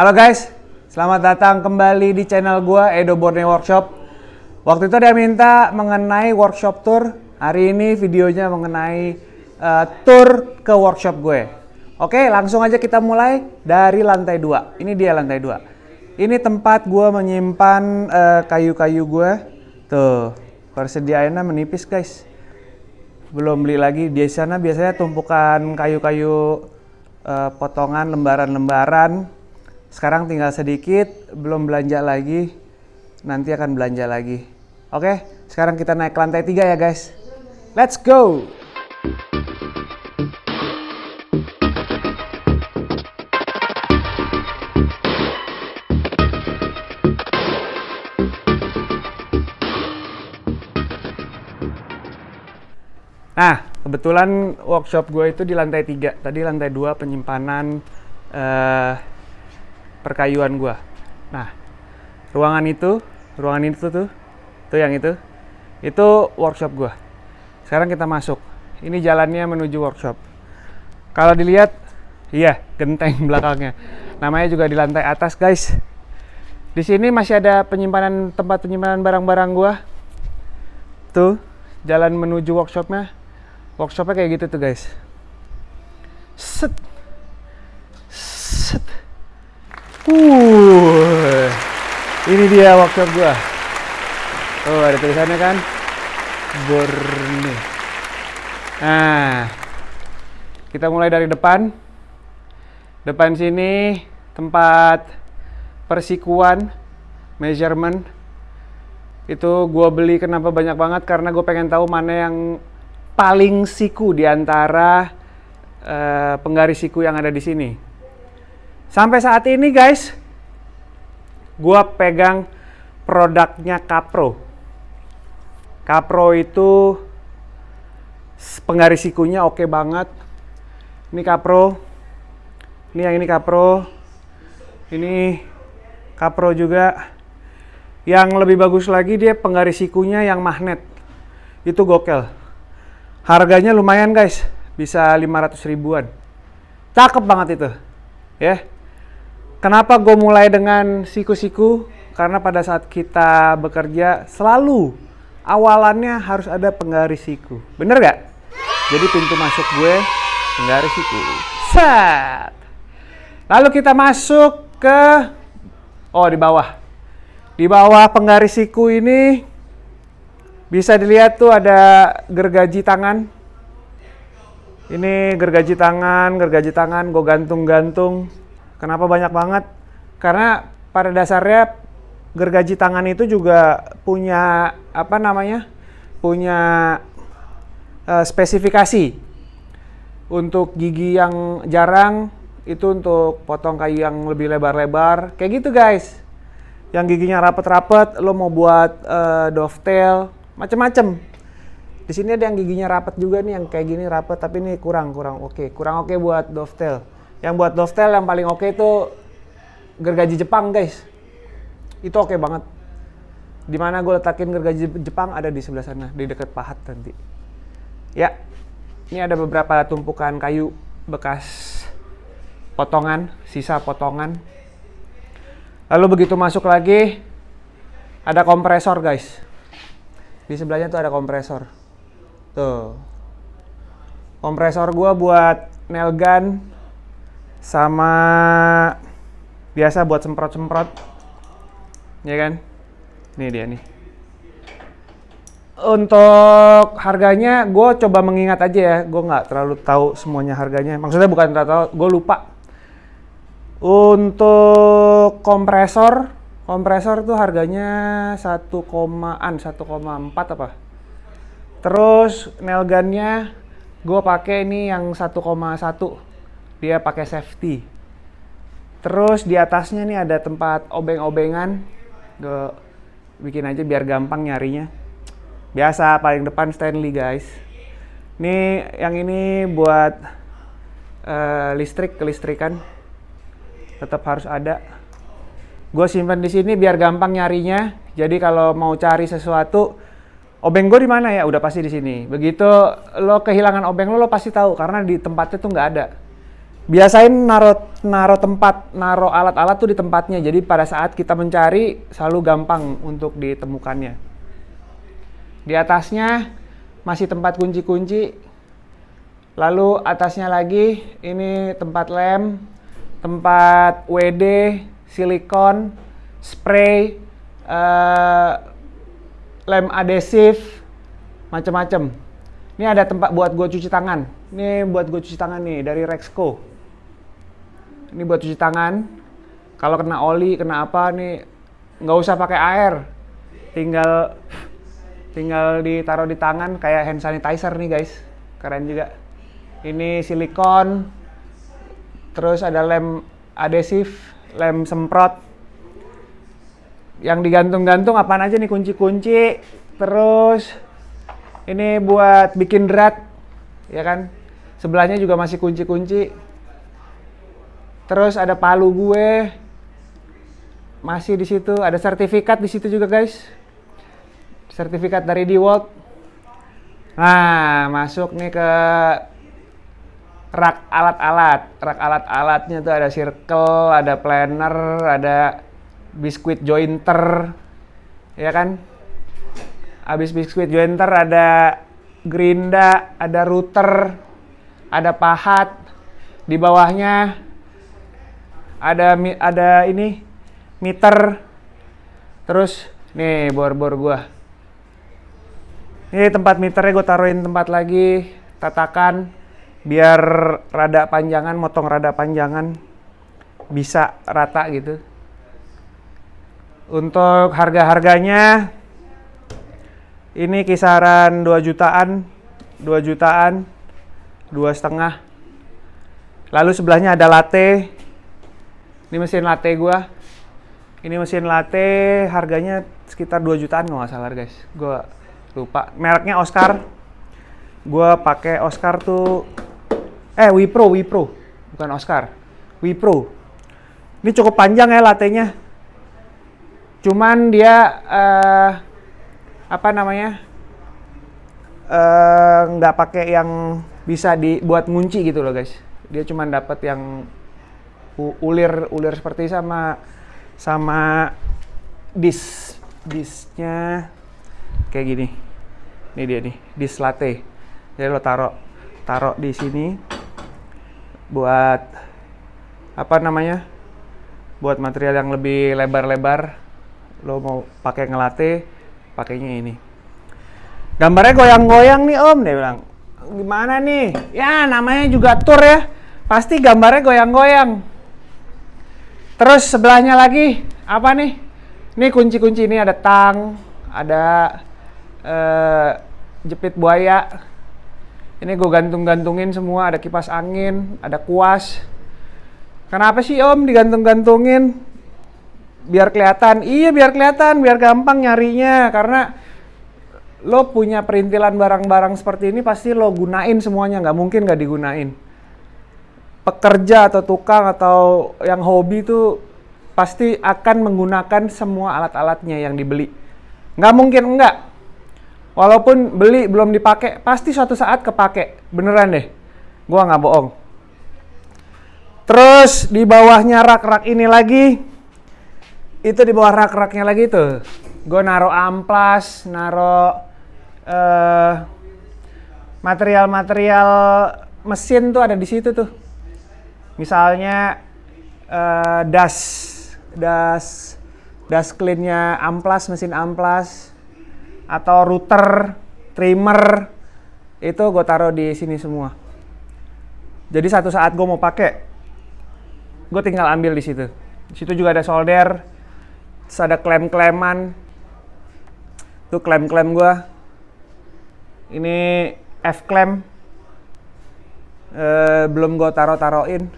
Halo guys, selamat datang kembali di channel gua Edo Borneo Workshop. Waktu itu ada minta mengenai workshop tour. Hari ini videonya mengenai uh, tour ke workshop gue. Oke, langsung aja kita mulai dari lantai 2. Ini dia lantai 2. Ini tempat gua menyimpan uh, kayu-kayu gue. Tuh, persediaannya menipis guys. Belum beli lagi. Di sana biasanya tumpukan kayu-kayu uh, potongan lembaran-lembaran. Sekarang tinggal sedikit, belum belanja lagi. Nanti akan belanja lagi. Oke, sekarang kita naik ke lantai 3 ya guys. Let's go! Nah, kebetulan workshop gue itu di lantai 3. Tadi lantai 2 penyimpanan uh, perkayuan gue. Nah, ruangan itu, ruangan itu tuh, tuh yang itu, itu workshop gue. Sekarang kita masuk. Ini jalannya menuju workshop. Kalau dilihat, iya, genteng belakangnya. Namanya juga di lantai atas, guys. Di sini masih ada penyimpanan tempat penyimpanan barang-barang gua. Tuh, jalan menuju workshopnya. Workshopnya kayak gitu tuh, guys. Set. Set. Uh. Ini dia workshop gua. Oh, ada tulisannya kan? Borneo. Nah, kita mulai dari depan. Depan sini tempat persikuan, measurement. Itu gue beli kenapa banyak banget karena gue pengen tahu mana yang paling siku di antara uh, penggaris siku yang ada di sini. Sampai saat ini guys, gue pegang produknya Capro. Capro itu penggaris sikunya oke banget. Ini Capro. Ini yang ini Capro. Ini Capro juga. Yang lebih bagus lagi dia penggaris sikunya yang magnet. Itu gokel. Harganya lumayan guys. Bisa 500 ribuan. Cakep banget itu. Ya. Kenapa gue mulai dengan siku-siku? Karena pada saat kita bekerja selalu awalannya harus ada penggaris siku. Bener gak? Jadi pintu masuk gue penggaris siku. Set. Lalu kita masuk ke oh di bawah. Di bawah penggaris siku ini bisa dilihat tuh ada gergaji tangan. Ini gergaji tangan, gergaji tangan, gue gantung-gantung. Kenapa banyak banget? Karena pada dasarnya gergaji tangan itu juga punya apa namanya? Punya uh, spesifikasi. Untuk gigi yang jarang itu untuk potong kayu yang lebih lebar-lebar. Kayak gitu guys. Yang giginya rapet-rapet, lo mau buat uh, dovetail, macem-macem. Di sini ada yang giginya rapet juga nih, yang kayak gini rapet, tapi ini kurang, kurang oke. Okay. Kurang oke okay buat dovetail. Yang buat dovetail yang paling oke okay itu gergaji Jepang guys. Itu oke okay banget. Di mana gue letakin gergaji Jepang ada di sebelah sana, di dekat pahat nanti. Ya, ini ada beberapa tumpukan kayu bekas potongan, sisa potongan. Lalu begitu masuk lagi, ada kompresor guys. Di sebelahnya tuh ada kompresor. Tuh. Kompresor gua buat nail gun sama biasa buat semprot-semprot. Ya kan? Ini dia nih. Untuk harganya, gue coba mengingat aja ya. Gue nggak terlalu tahu semuanya harganya. Maksudnya bukan terlalu gue lupa. Untuk kompresor, kompresor tuh harganya 1 komaan, 1,4 apa? Terus nail gue pakai ini yang 1,1 dia pakai safety. Terus di atasnya nih ada tempat obeng-obengan. Bikin aja biar gampang nyarinya. Biasa paling depan Stanley guys. Ini yang ini buat uh, listrik kelistrikan. Tetap harus ada. Gue simpan di sini biar gampang nyarinya. Jadi kalau mau cari sesuatu obeng gue di mana ya? Udah pasti di sini. Begitu lo kehilangan obeng lo lo pasti tahu. Karena di tempatnya tuh nggak ada biasain naro naro tempat naro alat-alat tuh di tempatnya. Jadi pada saat kita mencari selalu gampang untuk ditemukannya. Di atasnya masih tempat kunci-kunci. Lalu atasnya lagi ini tempat lem tempat WD silikon spray uh, lem adesif macam-macam ini ada tempat buat gue cuci tangan. Ini buat gue cuci tangan nih dari Rexco ini buat cuci tangan. Kalau kena oli kena apa nih nggak usah pakai air. Tinggal tinggal ditaruh di tangan kayak hand sanitizer nih guys. Keren juga. Ini silikon terus ada lem adesif lem semprot. Yang digantung-gantung apa aja nih kunci-kunci terus ini buat bikin drat ya kan? Sebelahnya juga masih kunci-kunci Terus ada palu gue. Masih di situ, ada sertifikat di situ juga, guys. Sertifikat dari DeWalt. Nah, masuk nih ke rak alat-alat. Rak alat-alatnya tuh ada circle, ada planner, ada biskuit jointer. Ya kan? Habis biskuit jointer ada gerinda, ada router, ada pahat. Di bawahnya ada ada ini meter. Terus nih bor-bor gua. Ini tempat meternya gue taruhin tempat lagi tatakan biar rada panjangan motong rada panjangan. Bisa rata gitu. Untuk harga-harganya ini kisaran 2 jutaan 2 jutaan dua setengah. Lalu sebelahnya ada latte ini mesin latte gua. Ini mesin latte harganya sekitar 2 jutaan nggak salah guys. Gua lupa. Mereknya Oscar. Gua pakai Oscar tuh eh Wipro, Wipro. Bukan Oscar. Wipro. Ini cukup panjang ya latenya. Cuman dia uh, apa namanya? Eh, nggak uh, pakai yang bisa dibuat ngunci gitu loh guys. Dia cuma dapat yang ulir ulir seperti sama sama dis disnya kayak gini. Ini dia nih dis latte. Jadi lo taruh taruh di sini buat apa namanya buat material yang lebih lebar-lebar lo mau pakai ngelate pakainya ini. Gambarnya goyang-goyang nih om dia bilang. Gimana nih? Ya namanya juga tour ya. Pasti gambarnya goyang-goyang Terus sebelahnya lagi apa nih? Ini kunci-kunci ini ada tang, ada uh, jepit buaya. Ini gue gantung-gantungin semua, ada kipas angin, ada kuas. Kenapa sih Om digantung-gantungin? Biar kelihatan. Iya, biar kelihatan, biar gampang nyarinya karena lo punya perintilan barang-barang seperti ini pasti lo gunain semuanya, nggak mungkin nggak digunain pekerja atau tukang atau yang hobi itu pasti akan menggunakan semua alat-alatnya yang dibeli. Nggak mungkin enggak. Walaupun beli belum dipakai, pasti suatu saat kepake. Beneran deh. Gua nggak bohong. Terus di bawahnya rak-rak ini lagi, itu di bawah rak-raknya lagi tuh. Gue naro amplas, naro uh, material-material mesin tuh ada di situ tuh misalnya uh, das das das cleannya amplas mesin amplas atau router trimmer itu gue taruh di sini semua. Jadi satu saat gue mau pakai gue tinggal ambil di situ. Di situ juga ada solder terus ada klem-kleman. Itu klem-klem gue ini F klem eh, belum gue taruh-taruhin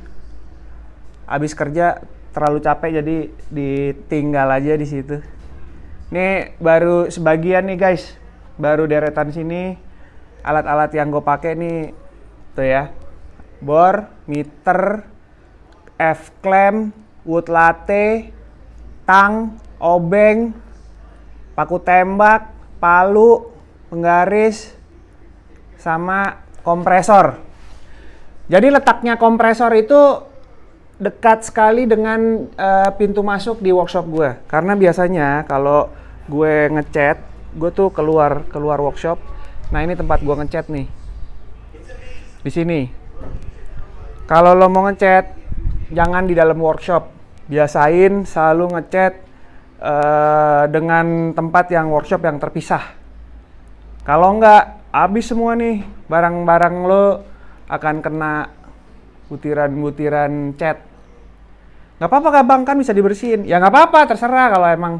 habis kerja terlalu capek jadi ditinggal aja di situ. Ini baru sebagian nih guys, baru deretan sini alat-alat yang gue pakai nih tuh ya, bor, meter, F clamp, wood latte, tang, obeng, paku tembak, palu, penggaris, sama kompresor. Jadi letaknya kompresor itu dekat sekali dengan uh, pintu masuk di workshop gue. Karena biasanya kalau gue ngecat, gue tuh keluar keluar workshop. Nah ini tempat gue ngecat nih. Di sini. Kalau lo mau ngecat, jangan di dalam workshop. Biasain selalu ngecat uh, dengan tempat yang workshop yang terpisah. Kalau enggak, habis semua nih barang-barang lo akan kena butiran-butiran cat. Nggak apa-apa bang kan bisa dibersihin. Ya nggak apa-apa terserah. Kalau emang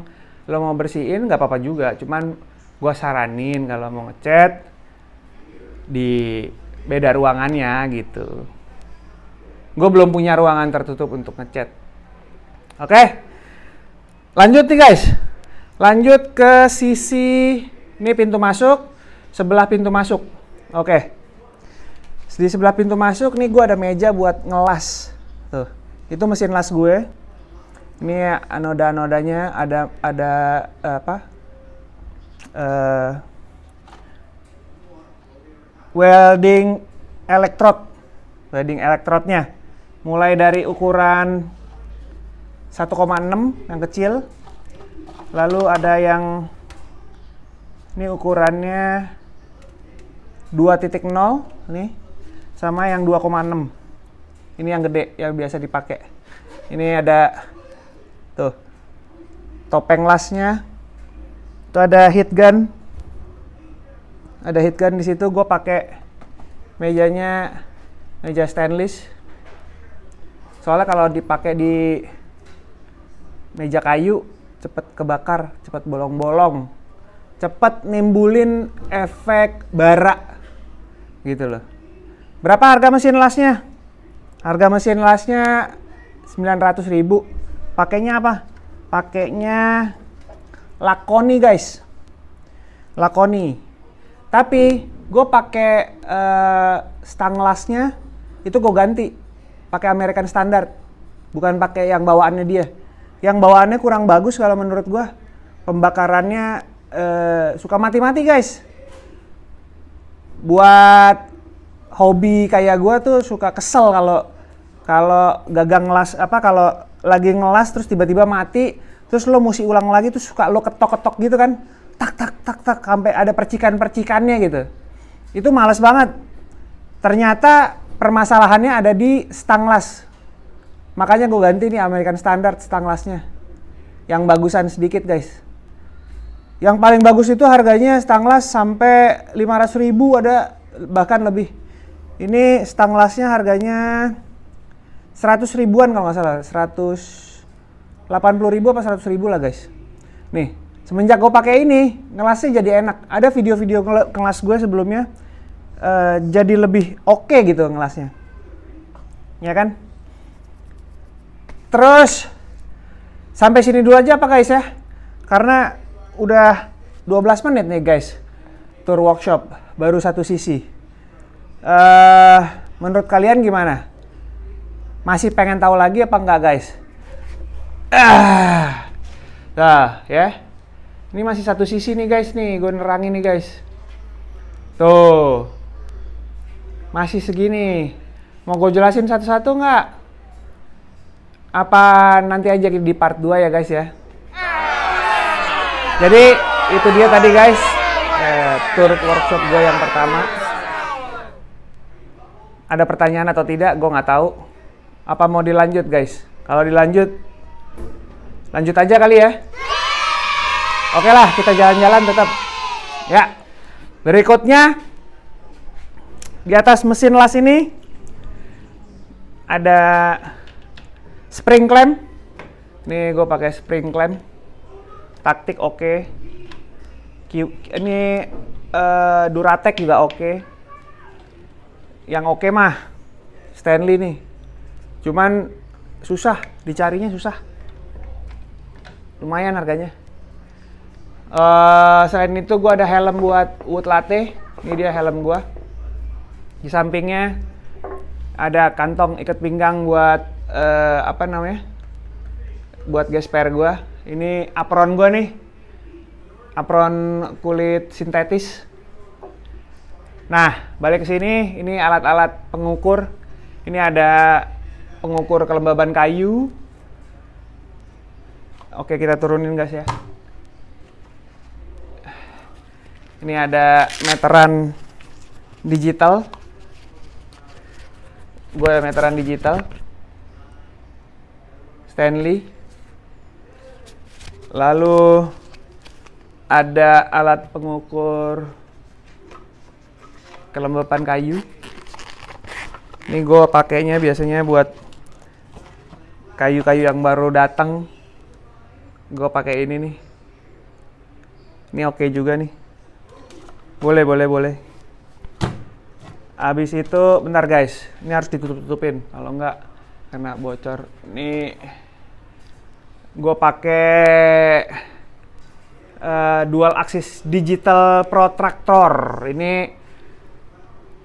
lo mau bersihin nggak apa-apa juga. Cuman gue saranin kalau mau ngecat di beda ruangannya gitu. Gue belum punya ruangan tertutup untuk ngecat. Oke? Lanjut nih guys. Lanjut ke sisi ini pintu masuk sebelah pintu masuk. Oke di sebelah pintu masuk nih gue ada meja buat ngelas. Tuh itu mesin las gue. Ini anoda-anodanya ada ada uh, apa? Uh, welding elektrod welding elektrodnya mulai dari ukuran 1,6 yang kecil. Lalu ada yang ini ukurannya 2.0 nih sama yang 2,6 ini yang gede yang biasa dipakai. Ini ada tuh topeng lasnya. Itu ada heat gun. Ada heat gun di situ. Gue pakai mejanya meja stainless. Soalnya kalau dipakai di meja kayu cepet kebakar, cepet bolong-bolong, cepet nimbulin efek bara gitu loh. Berapa harga mesin lasnya? Harga mesin lasnya 900 ribu. Pakainya apa? Pakainya Lakoni guys. Lakoni. Tapi gue pakai uh, stang lasnya itu gue ganti pakai American Standard bukan pakai yang bawaannya dia yang bawaannya kurang bagus kalau menurut gue pembakarannya uh, suka mati-mati guys buat hobi kayak gue tuh suka kesel kalau kalau gagang ngelas apa kalau lagi ngelas terus tiba-tiba mati terus lo mesti ulang lagi terus suka lo ketok-ketok gitu kan tak tak tak tak sampai ada percikan-percikannya gitu. Itu males banget. Ternyata permasalahannya ada di stang las makanya gue ganti nih American Standard stang lasnya yang bagusan sedikit guys. Yang paling bagus itu harganya stang las sampai 500 ribu ada bahkan lebih ini stang lasnya harganya 100 ribuan kalau nggak salah. 180 ribu apa 100 ribu lah guys. Nih semenjak gue pakai ini ngelasnya jadi enak. Ada video-video kelas gue sebelumnya uh, jadi lebih oke okay gitu ngelasnya. Ya kan? Terus sampai sini dulu aja apa guys ya? Karena udah 12 menit nih guys tour workshop. Baru satu sisi uh, menurut kalian gimana masih pengen tahu lagi apa enggak guys? Ah, nah ya. Ini masih satu sisi nih guys nih, gue nerangin nih guys. Tuh, masih segini. Mau gue jelasin satu-satu nggak? Apa nanti aja di part 2 ya guys ya? Jadi itu dia tadi guys, eh, tour workshop gue yang pertama. Ada pertanyaan atau tidak? Gue nggak tahu apa mau dilanjut guys? Kalau dilanjut, lanjut aja kali ya. Oke lah, kita jalan-jalan tetap. Ya. Berikutnya, di atas mesin las ini ada spring clamp. Nih gue pakai spring clamp. Taktik oke. Okay. Ini uh, Duratec juga oke. Okay. Yang oke okay mah Stanley nih Cuman susah, dicarinya susah. Lumayan harganya. Uh, selain itu gue ada helm buat wood latte. Ini dia helm gue. Di sampingnya ada kantong ikat pinggang buat uh, apa namanya? Buat gesper gue. Ini apron gue nih. Apron kulit sintetis. Nah, balik ke sini, ini alat-alat pengukur Ini ada pengukur kelembaban kayu. Oke, kita turunin guys ya. Ini ada meteran digital. Gue meteran digital. Stanley. Lalu ada alat pengukur kelembapan kayu. Ini gue pakainya biasanya buat kayu-kayu yang baru datang. Gue pakai ini nih. Ini oke juga nih. Boleh, boleh, boleh. Habis itu, bentar guys. Ini harus ditutup-tutupin. Kalau enggak, kena bocor. Ini gue pakai uh, dual axis digital protractor. Ini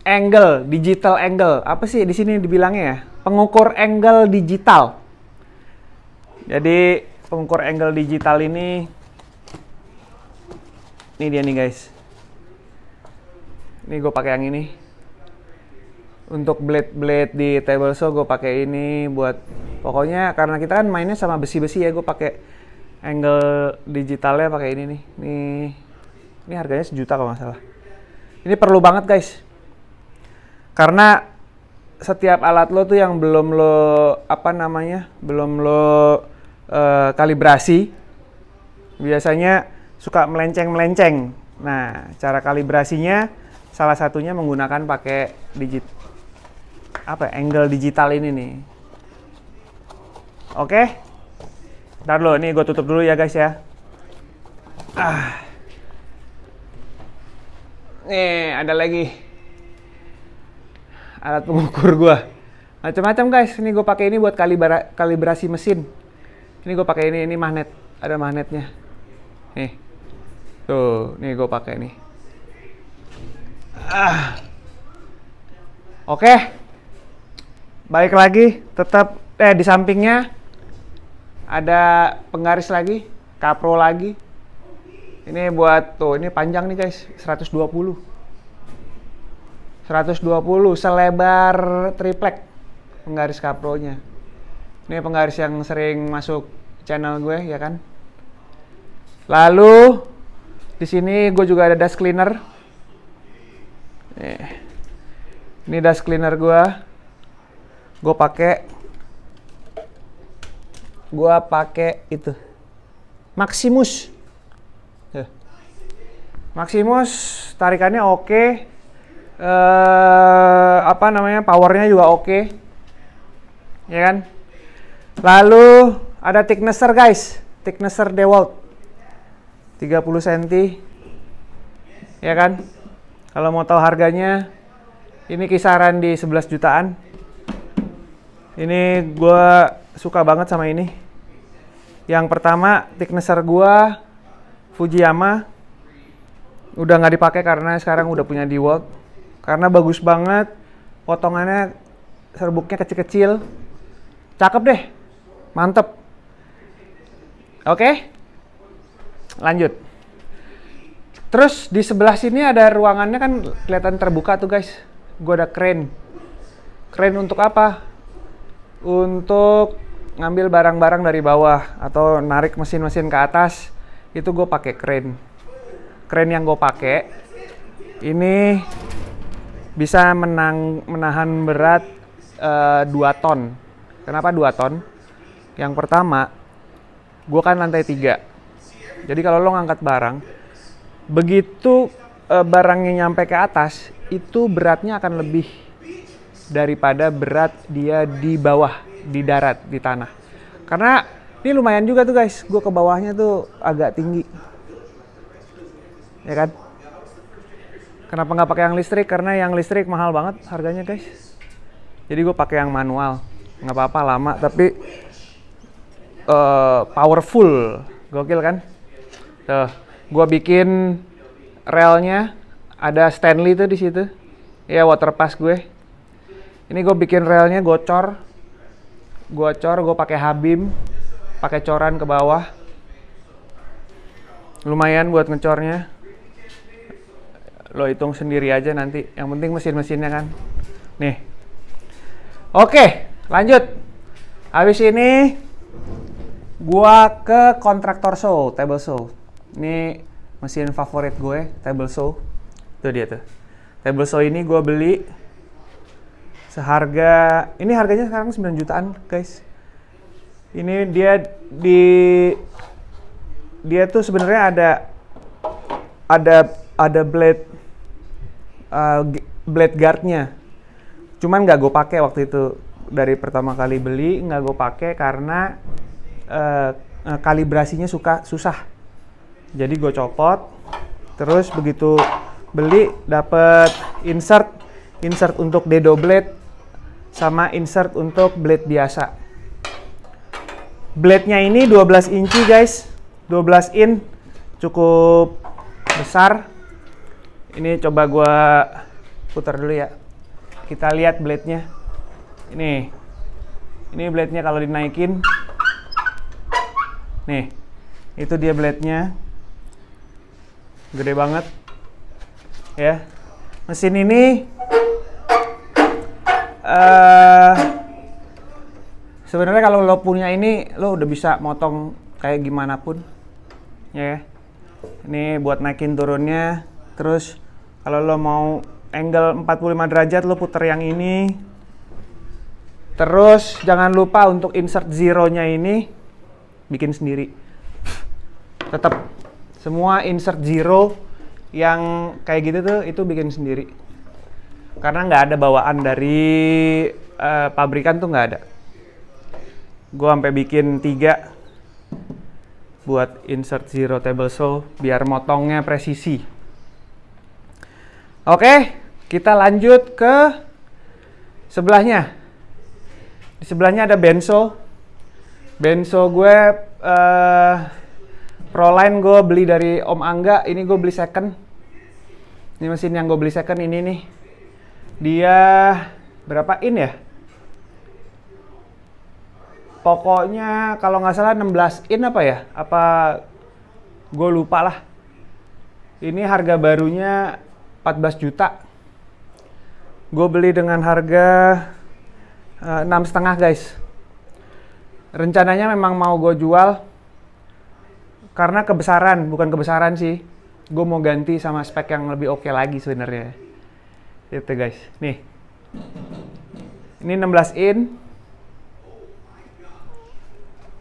angle, digital angle. Apa sih di sini dibilangnya ya? Pengukur angle digital. Jadi pengukur angle digital ini ini dia nih guys. Ini gue pakai yang ini. Untuk blade-blade di table saw gue pakai ini buat pokoknya karena kita kan mainnya sama besi-besi ya gue pakai angle digitalnya pakai ini nih. Nih ini harganya sejuta kalau nggak salah. Ini perlu banget guys. Karena setiap alat lo tuh yang belum lo apa namanya belum lo uh, kalibrasi biasanya suka melenceng-melenceng. Nah, cara kalibrasinya salah satunya menggunakan pakai digit apa angle digital ini nih. Oke. Ntar lo, nih gue tutup dulu ya guys ya. Ah. Nih, ada lagi alat pengukur gue. Macam-macam guys. Ini gue pakai ini buat kalibra kalibrasi mesin. Ini gue pakai ini, ini magnet. Ada magnetnya. Nih. Tuh, nih gue pakai nih. Ah. Oke. Balik lagi, tetap eh di sampingnya ada penggaris lagi, kapro lagi. Ini buat tuh, ini panjang nih guys, 120. 120 selebar triplek penggaris kapronya. Ini penggaris yang sering masuk channel gue ya kan. Lalu di sini gue juga ada dust cleaner. Nih. Ini dust cleaner gue. Gue pakai gue pakai itu Maximus. Maximus tarikannya oke. Uh, apa namanya powernya juga oke. Ya kan? Lalu ada thicknesser guys. Thicknesser DeWalt 30 cm ya kan? Kalau mau tahu harganya ini kisaran di 11 jutaan. Ini gue suka banget sama ini. Yang pertama thicknesser gue Fujiyama. Udah nggak dipakai karena sekarang udah punya DeWalt karena bagus banget. Potongannya serbuknya kecil-kecil. Cakep deh. Mantep. Oke? Lanjut. Terus di sebelah sini ada ruangannya kan kelihatan terbuka tuh guys. Gue ada crane. Crane untuk apa? Untuk ngambil barang-barang dari bawah atau narik mesin-mesin ke atas. Itu gue pakai crane. Crane yang gue pakai. Ini bisa menang, menahan berat uh, 2 ton. Kenapa 2 ton? Yang pertama, gue kan lantai 3. Jadi kalau lo ngangkat barang, begitu uh, barangnya nyampe ke atas, itu beratnya akan lebih daripada berat dia di bawah, di darat, di tanah. Karena ini lumayan juga tuh guys, gue ke bawahnya tuh agak tinggi. Ya kan? Kenapa nggak pakai yang listrik? Karena yang listrik mahal banget harganya guys. Jadi gue pakai yang manual. Nggak apa-apa lama, tapi uh, powerful. Gokil kan? Tuh, gue bikin relnya ada Stanley tuh di situ. Ya water pass gue. Ini gue bikin relnya gocor. Gocor, gue pakai habim, pakai coran ke bawah. Lumayan buat ngecornya lo hitung sendiri aja nanti yang penting mesin-mesinnya kan nih Oke, lanjut. Habis ini gua ke kontraktor show, table show. Ini mesin favorit gue, table show. Itu dia tuh. Table show ini gua beli seharga ini harganya sekarang 9 jutaan, guys. Ini dia di dia tuh sebenarnya ada ada ada blade uh, blade guardnya. Cuman nggak gue pakai waktu itu. Dari pertama kali beli nggak gue pakai karena uh, kalibrasinya suka susah. Jadi gue copot terus begitu beli dapet insert insert untuk dedo blade sama insert untuk blade biasa. Blade nya ini 12 inci guys. 12 in cukup besar ini coba gue putar dulu ya kita lihat blade-nya. Ini. Ini blade-nya kalau dinaikin. Nih. Itu dia blade-nya. Gede banget. Ya. Mesin ini uh, sebenarnya kalau lo punya ini lo udah bisa motong kayak gimana pun. Ya. Ini buat naikin turunnya. Terus kalau lo mau angle 45 derajat lo puter yang ini. Terus jangan lupa untuk insert zero-nya ini bikin sendiri. Tetap semua insert zero yang kayak gitu tuh itu bikin sendiri. Karena nggak ada bawaan dari uh, pabrikan tuh nggak ada. Gue sampai bikin tiga buat insert zero table saw biar motongnya presisi Oke, kita lanjut ke sebelahnya. Di sebelahnya ada benso. Benso gue uh, Proline gue beli dari Om Angga. Ini gue beli second. Ini mesin yang gue beli second ini nih. Dia berapa in ya? Pokoknya kalau nggak salah 16 in apa ya? Apa gue lupa lah. Ini harga barunya 14 juta. Gue beli dengan harga eh, enam setengah guys. Rencananya memang mau gue jual karena kebesaran, bukan kebesaran sih. Gue mau ganti sama spek yang lebih oke okay lagi sebenarnya. Itu guys. Nih. Ini 16 in.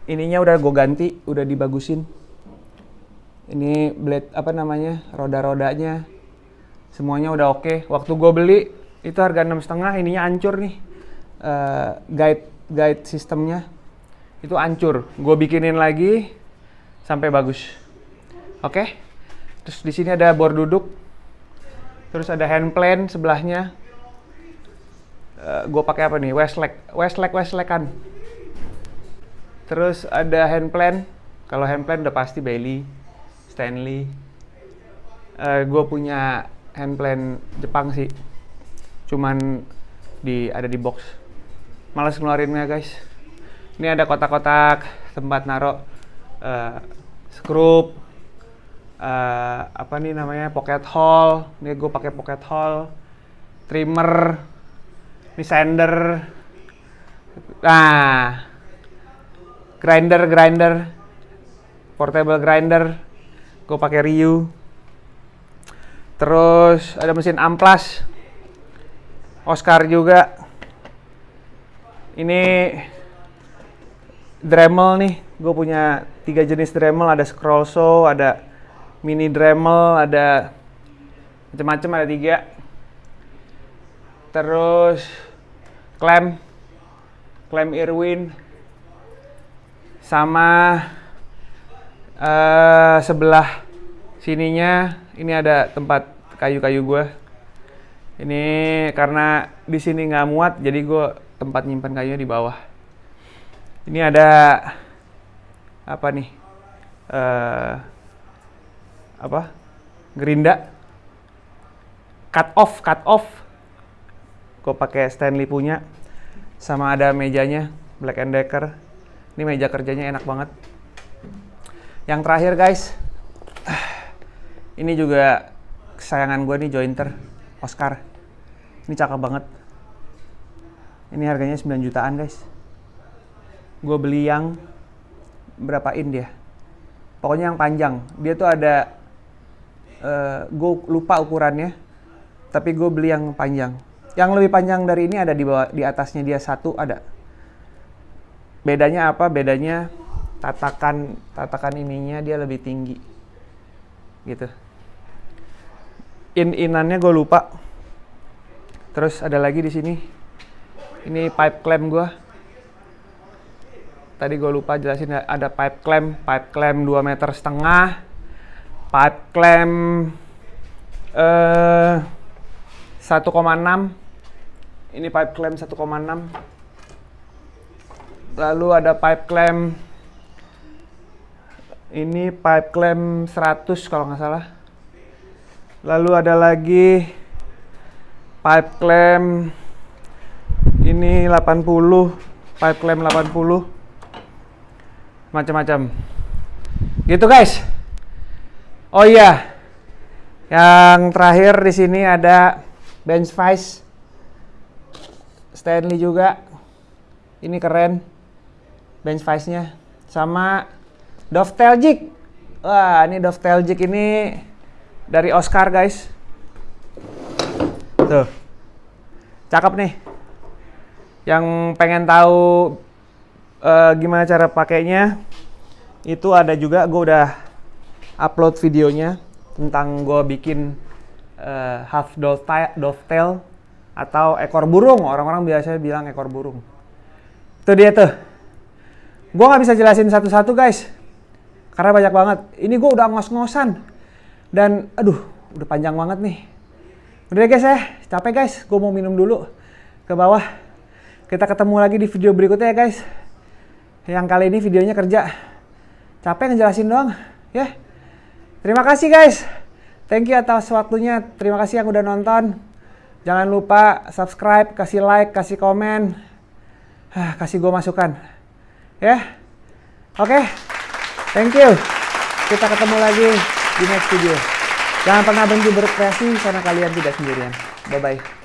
Ininya udah gue ganti, udah dibagusin. Ini blade apa namanya? Roda-rodanya semuanya udah oke. Okay. waktu gue beli itu harga enam setengah ininya hancur nih. Uh, guide guide sistemnya. Itu hancur. Gue bikinin lagi sampai bagus. Oke? Okay? terus di sini ada bor duduk. Terus ada hand plan sebelahnya. Uh, eh, gue pakai apa nih? Westlake. Westlake kan terus ada hand plan kalau hand plan udah pasti Bailey Stanley. Uh, eh, gue punya handplan Jepang sih. Cuman di ada di box. Males ngeluarinnya guys. Ini ada kotak-kotak tempat naruh uh, skrup uh, apa nih namanya pocket hole. Ini gue pakai pocket hole. Trimmer. Ini sander nah grinder grinder. Portable grinder. Gue pakai Ryu Terus ada mesin amplas. Oscar juga. Ini Dremel nih. Gue punya tiga jenis Dremel. Ada scroll saw, ada mini Dremel, ada macam-macam ada tiga. Terus klem, klem Irwin, sama uh, sebelah sininya ini ada tempat kayu-kayu gue ini karena di sini nggak muat jadi gue tempat nyimpan kayunya di bawah. Ini ada apa nih uh, apa gerinda. Cut off cut off. Gue pakai Stanley punya sama ada mejanya Black and Decker. Ini meja kerjanya enak banget. Yang terakhir guys ini juga kesayangan gue nih jointer Oscar ini cakep banget Ini harganya 9 jutaan guys. Gue beli yang berapa in dia? Pokoknya yang panjang. Dia tuh ada, uh, gue lupa ukurannya, tapi gue beli yang panjang. Yang lebih panjang dari ini ada di bawah, di atasnya dia satu ada. Bedanya apa? Bedanya tatakan tatakan ininya dia lebih tinggi, gitu. In inannya gue lupa. Terus ada lagi di sini. Ini pipe clamp gue tadi gue lupa jelasin ada pipe clamp pipe clamp 2 meter setengah pipe clamp eh, 1,6 ini pipe clamp 1,6 lalu ada pipe clamp ini pipe clamp 100 kalau nggak salah lalu ada lagi pipe clamp ini 80 pipe clamp 80 macam-macam. Gitu guys. Oh iya yang terakhir di sini ada bench vice Stanley juga. Ini keren bench vice nya sama dovetail jig wah ini dovetail jig ini dari Oscar guys tuh cakep nih yang pengen tahu uh, gimana cara pakainya, itu ada juga gue udah upload videonya tentang gue bikin uh, half dovetail atau ekor burung. Orang-orang biasanya bilang ekor burung. Itu dia tuh. Gue nggak bisa jelasin satu-satu guys, karena banyak banget. Ini gue udah ngos-ngosan dan aduh, udah panjang banget nih. Udah guys ya, capek guys. Gue mau minum dulu ke bawah. Kita ketemu lagi di video berikutnya ya guys. Yang kali ini videonya kerja. Capek ngejelasin doang. Ya. Terima kasih guys. Thank you atas waktunya. Terima kasih yang udah nonton. Jangan lupa subscribe, kasih like, kasih komen. Ah, kasih gue masukan. Ya. Oke. Okay. Thank you. Kita ketemu lagi di next video. Jangan pernah berhenti berkreasi karena kalian tidak sendirian. Bye-bye.